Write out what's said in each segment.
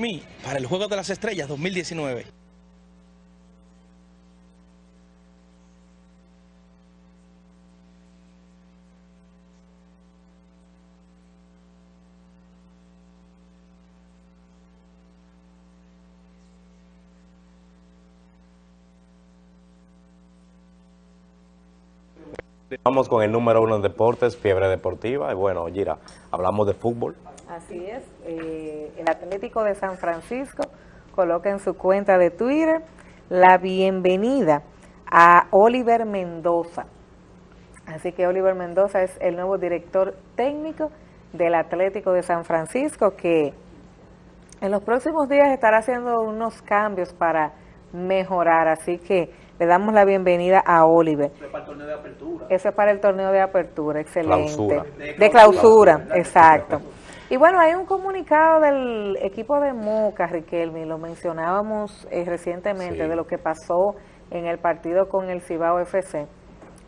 mí para el Juego de las Estrellas 2019. Vamos con el número uno en deportes, fiebre deportiva. Y bueno, Gira, hablamos de fútbol. Así es, eh, el Atlético de San Francisco coloca en su cuenta de Twitter la bienvenida a Oliver Mendoza. Así que Oliver Mendoza es el nuevo director técnico del Atlético de San Francisco que en los próximos días estará haciendo unos cambios para mejorar. Así que le damos la bienvenida a Oliver. Eso es para el torneo de apertura. Eso es para el torneo de apertura, excelente. De clausura, exacto. Y bueno, hay un comunicado del equipo de Moca, Riquelme, lo mencionábamos eh, recientemente, de lo que pasó en el partido con el Cibao FC.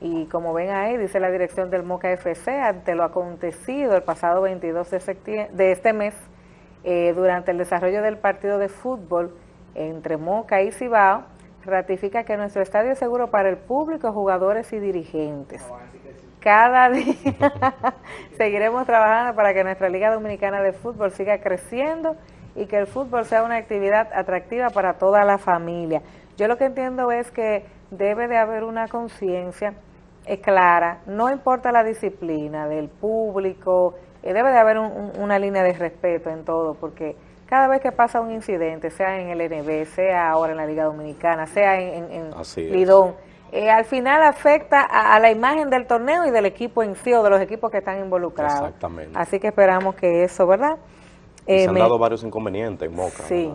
Y como ven ahí, dice la dirección del Moca FC, ante lo acontecido el pasado 22 de, de este mes, eh, durante el desarrollo del partido de fútbol entre Moca y Cibao, ratifica que nuestro estadio es seguro para el público, jugadores y dirigentes. Cada día seguiremos trabajando para que nuestra Liga Dominicana de Fútbol siga creciendo y que el fútbol sea una actividad atractiva para toda la familia. Yo lo que entiendo es que debe de haber una conciencia eh, clara, no importa la disciplina del público, eh, debe de haber una línea de respeto en todo, porque cada vez que pasa un incidente, sea en el NB, sea ahora en la Liga Dominicana, sea en, en, Lidón, eh, al final afecta a, la imagen del torneo y del equipo en sí o de los equipos que están involucrados. Exactamente. Así que esperamos que eso, ¿verdad? se han eh, dado varios inconvenientes en Moca. Sí,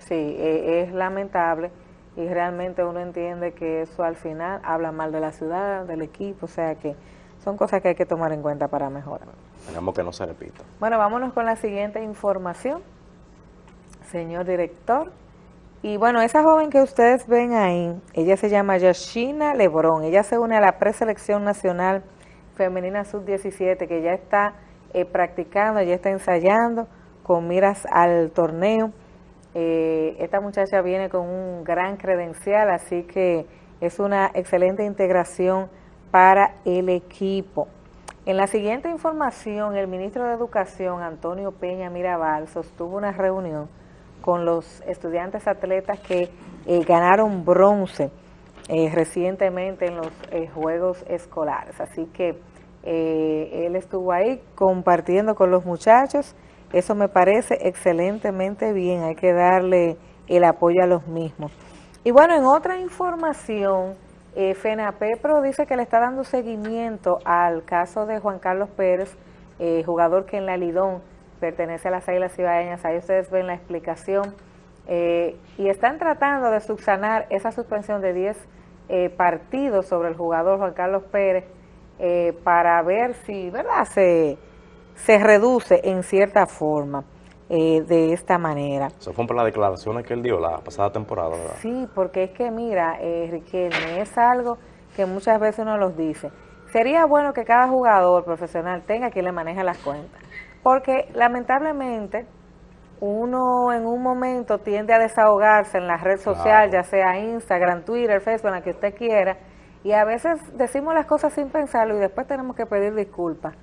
sí, eh, es lamentable y realmente uno entiende que eso al final habla mal de la ciudad, del equipo, o sea que son cosas que hay que tomar en cuenta para mejorar. Esperamos que no se repita. Bueno, vámonos con la siguiente información, señor director. Y bueno, esa joven que ustedes ven ahí, ella se llama Yoshina Lebrón. Ella se une a la preselección nacional femenina sub-17 que ya está eh, practicando, ya está ensayando con miras al torneo. Eh, esta muchacha viene con un gran credencial, así que es una excelente integración para el equipo. En la siguiente información, el ministro de Educación, Antonio Peña Mirabal, sostuvo una reunión con los estudiantes atletas que eh, ganaron bronce eh, recientemente en los eh, Juegos Escolares. Así que él estuvo ahí compartiendo con los muchachos. Eso me parece excelentemente bien, hay que darle el apoyo a los mismos. Y bueno, en otra información, FENAPEPRO dice que le está dando seguimiento al caso de Juan Carlos Pérez, jugador que en la Lidón pertenece a las Águilas Cibaeñas, ahí ustedes ven la explicación, eh, y están tratando de subsanar esa suspensión de 10 eh, partidos sobre el jugador Juan Carlos Pérez eh, para ver si verdad se, se reduce en cierta forma de esta manera. Eso fue por las declaraciones que él dio la pasada temporada, ¿verdad? Sí, porque es que mira, Riquelme, es algo que muchas veces uno los dice. Sería bueno que cada jugador profesional tenga quien le maneje las cuentas porque lamentablemente uno en un momento tiende a desahogarse en la red social, ya sea Instagram, Twitter, Facebook, la que usted quiera, y a veces decimos las cosas sin pensarlo y después tenemos que pedir disculpas.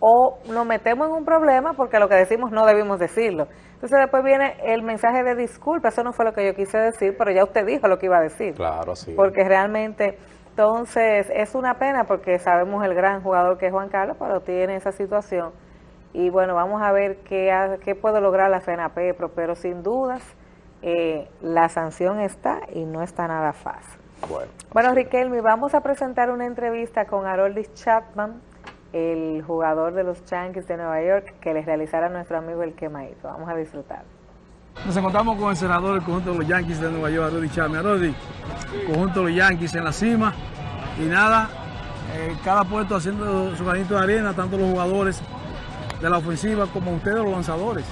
O nos metemos en un problema porque lo que decimos no debimos decirlo. Entonces después viene el mensaje de disculpa, eso no fue lo que yo quise decir, pero ya usted dijo lo que iba a decir. Claro, sí. Porque realmente, entonces, es una pena porque sabemos el gran jugador que es Juan Carlos, pero tiene esa situación y bueno, vamos a ver qué, qué puede lograr la FENAPEPRO, pero sin dudas eh, la sanción está y no está nada fácil. Bueno, bueno Riquelme, vamos a presentar una entrevista con Haroldis Chapman, el jugador de los Yankees de Nueva York, que les realizará nuestro amigo el Quemadito. Vamos a disfrutar. Nos encontramos con el senador del conjunto de los Yankees de Nueva York, Haroldis Chapman. Haroldis, conjunto de los Yankees en la cima y nada, eh, cada puesto haciendo su granito de arena, tanto los jugadores de la ofensiva como ustedes los lanzadores.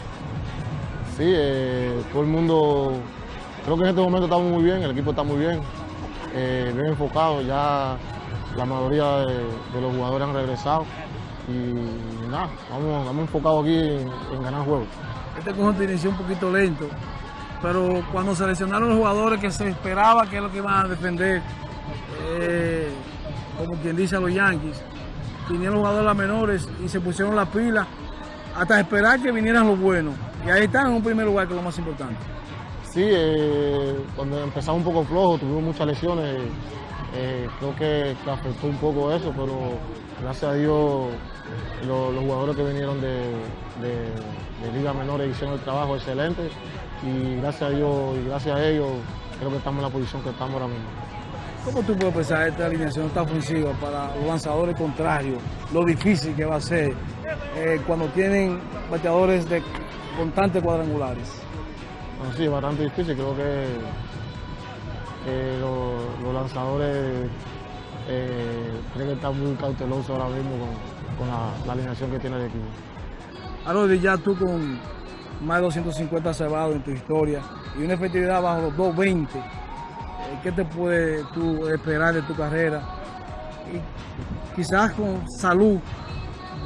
Sí, eh, todo el mundo, creo que en este momento estamos muy bien, el equipo está muy bien, eh, bien enfocado, ya la mayoría de, los jugadores han regresado y nada, vamos, enfocados aquí en, ganar juegos. este conjunto inició un poquito lento, pero cuando seleccionaron los jugadores que se esperaba que es lo que iban a defender, eh, como quien dice a los Yankees, vinieron los jugadores menores y se pusieron la pila hasta esperar que vinieran los buenos. Y ahí están en un primer lugar, que es lo más importante. Sí, eh, cuando empezamos un poco flojo, tuvimos muchas lesiones, eh, creo que, que, afectó un poco eso, pero gracias a Dios lo, los jugadores que vinieron de, de Liga Menores hicieron el trabajo excelente y gracias a Dios y gracias a ellos creo que estamos en la posición que estamos ahora mismo. ¿Cómo tú puedes pensar esta alineación tan ofensiva para los lanzadores contrarios? Lo difícil que va a ser eh, cuando tienen bateadores de constantes cuadrangulares. Bueno, sí, bastante difícil. Creo que eh, los, los, lanzadores eh, tienen que estar muy cautelosos ahora mismo con, con la, la, alineación que tiene el equipo. Arodi, ya tú con más de 250 cebados en tu historia y una efectividad bajo los 220, ¿qué te puedes tú esperar de tu carrera? Y quizás con salud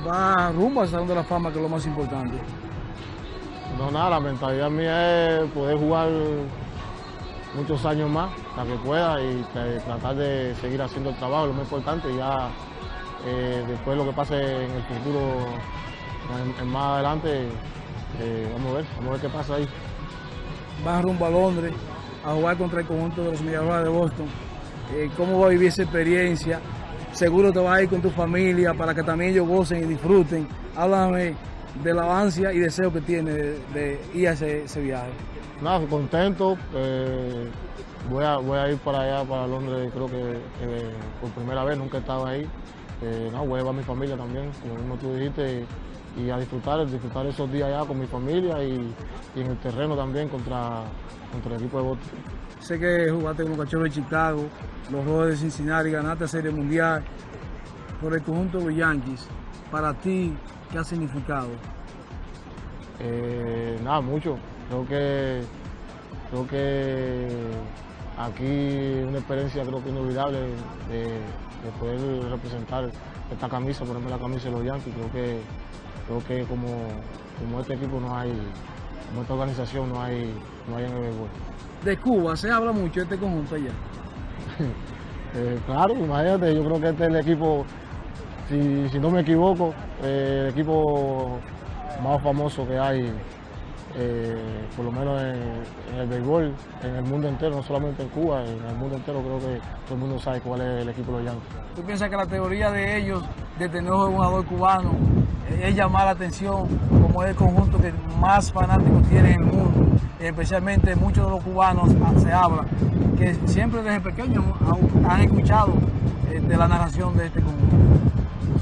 va rumbo al Salón de la Fama, que es lo más importante. No, nada, la mentalidad mía es poder jugar muchos años más, hasta que pueda, y tratar de seguir haciendo el trabajo, lo más importante, ya eh, después lo que pase en el futuro, en, en más adelante, eh, vamos a ver, vamos a ver qué pasa ahí. Vas rumbo a Londres a jugar contra el conjunto de los Mediarrojas de Boston. Eh, ¿Cómo va a vivir esa experiencia? Seguro te vas a ir con tu familia para que también ellos gocen y disfruten. Háblame de la ansia y deseo que tiene de, ir a ese, ese, viaje. Nada, contento. Eh, voy, a, voy a ir para allá, para Londres, creo que, por primera vez, nunca he estado ahí. Eh, no, voy a llevar a mi familia también, como mismo tú dijiste, y, a disfrutar, disfrutar esos días allá con mi familia y, y en el terreno también contra, contra el equipo de Boston. Sé que jugaste con los cachorros de Chicago, los Rojos de Cincinnati, ganaste la Serie Mundial por el conjunto de los Yankees. Para ti, ¿qué ha significado? Eh, nada, mucho. Creo que, creo que aquí una experiencia creo que inolvidable de, de poder representar esta camisa, ponerme la camisa de los Yankees. Creo que, creo que como, como este equipo no hay, como esta organización no hay, no hay en el béisbol. De Cuba se habla mucho de este conjunto allá. eh, claro, imagínate, yo creo que este es el equipo, si, si no me equivoco, eh, el equipo más famoso que hay, eh, por lo menos en, en, el béisbol, en el mundo entero, no solamente en Cuba, en el mundo entero creo que todo el mundo sabe cuál es el equipo de los Yankees. ¿Tú piensas que la teoría de ellos de tener un jugador cubano es llamar la atención como es el conjunto que más fanáticos tiene en el mundo? Especialmente muchos de los cubanos se habla que siempre desde pequeños han escuchado eh, de la narración de este conjunto.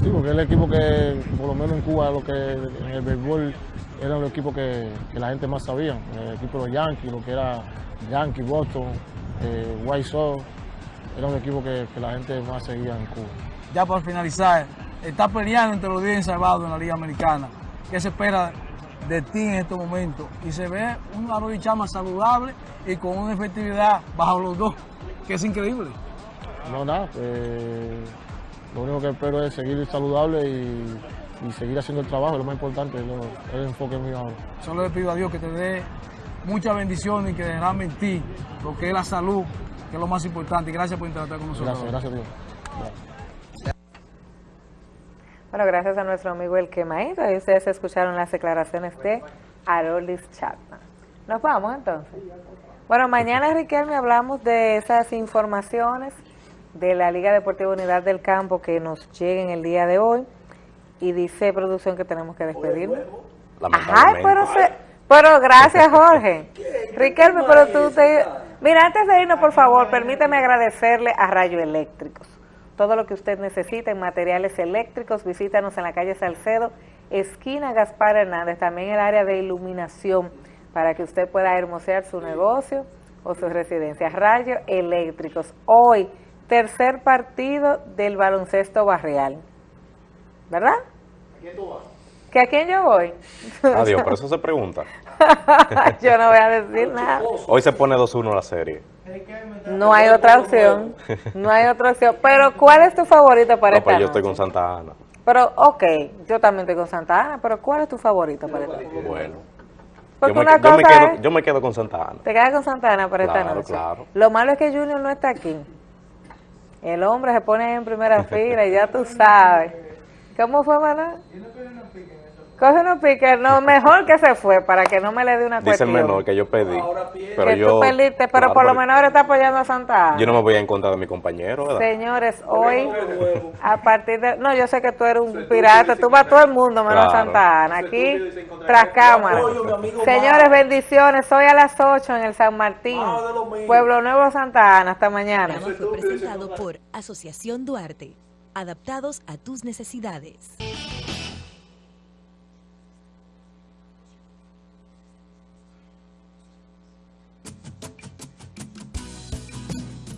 Sí, porque es el equipo que, por lo menos en Cuba, lo que en el béisbol era el equipo que, que, la gente más sabía. El equipo de los Yankees, lo que era Yankees, Boston, eh, White Sox, era un equipo que, que, la gente más seguía en Cuba. Ya para finalizar, está peleando entre los 10 salvados en la Liga Americana. ¿Qué se espera de ti en estos momentos? Y se ve un Arroyo Chama saludable y con una efectividad bajo los dos, que es increíble. No, nada. Eh, lo único que espero es seguir saludable y, y seguir haciendo el trabajo, lo más importante, lo, es el enfoque mío ahora. Solo le pido a Dios que te dé muchas bendiciones y que derrame en ti lo que es la salud, que es lo más importante. Gracias por interactuar con nosotros. Gracias, gracias a Dios. Gracias. Bueno, gracias a nuestro amigo El Quemaito. Ahí ustedes escucharon las declaraciones de Arolis Chapman. Nos vamos entonces. Bueno, mañana, Riquelme, hablamos de esas informaciones de la Liga Deportiva Unidad del Campo que nos lleguen el día de hoy. Y dice producción que tenemos que despedirnos. Ajá, pero, se, pero gracias Jorge. Riquelme, pero tú te... Mira, antes de irnos, por favor, permíteme agradecerle a Rayo Eléctricos. Todo lo que usted necesita en materiales eléctricos, visítanos en la calle Salcedo, esquina Gaspar Hernández, también el área de iluminación, para que usted pueda hermosear su negocio o su residencia. Rayo Eléctricos, hoy tercer partido del baloncesto barrial. ¿Verdad? ¿A quién tú vas? ¿Que a quién yo voy? Adiós, por eso se pregunta. yo no voy a decir nada. Hoy se pone 2-1 la serie. No hay otra opción. No hay otra opción. Pero, ¿cuál es tu favorito para no, esta pues yo noche? estoy con Santa Ana. Pero, ok, yo también estoy con Santa Ana, pero ¿cuál es tu favorito para esta noche? Bueno, Porque yo, me, una yo me cosa quedo, es- yo me quedo con Santa Ana. Te quedas con Santana para esta noche. claro. Lo malo es que Junior no está aquí. El hombre se pone en primera fila y ya tú sabes. ¿Cómo fue, Manuel? Coge unos piques. No, mejor que se fue para que no me le dé una Dice el cuestión. menor que yo pedí. Pero que yo, tú perdiste, pero claro, por lo menos ahora está apoyando a Santa Ana. Yo no me voy a encontrar de mi compañero, ¿verdad? Señores, hoy, a partir de... No, yo sé que tú eres un pirata, tú vas a todo el mundo menos Claro. Santa Ana. Aquí, tras cámara. Señores, bendiciones. Hoy a las 8 en el San Martín, Pueblo Nuevo, Santa Ana. Hasta mañana. fue presentado por Asociación Duarte, adaptados a tus necesidades.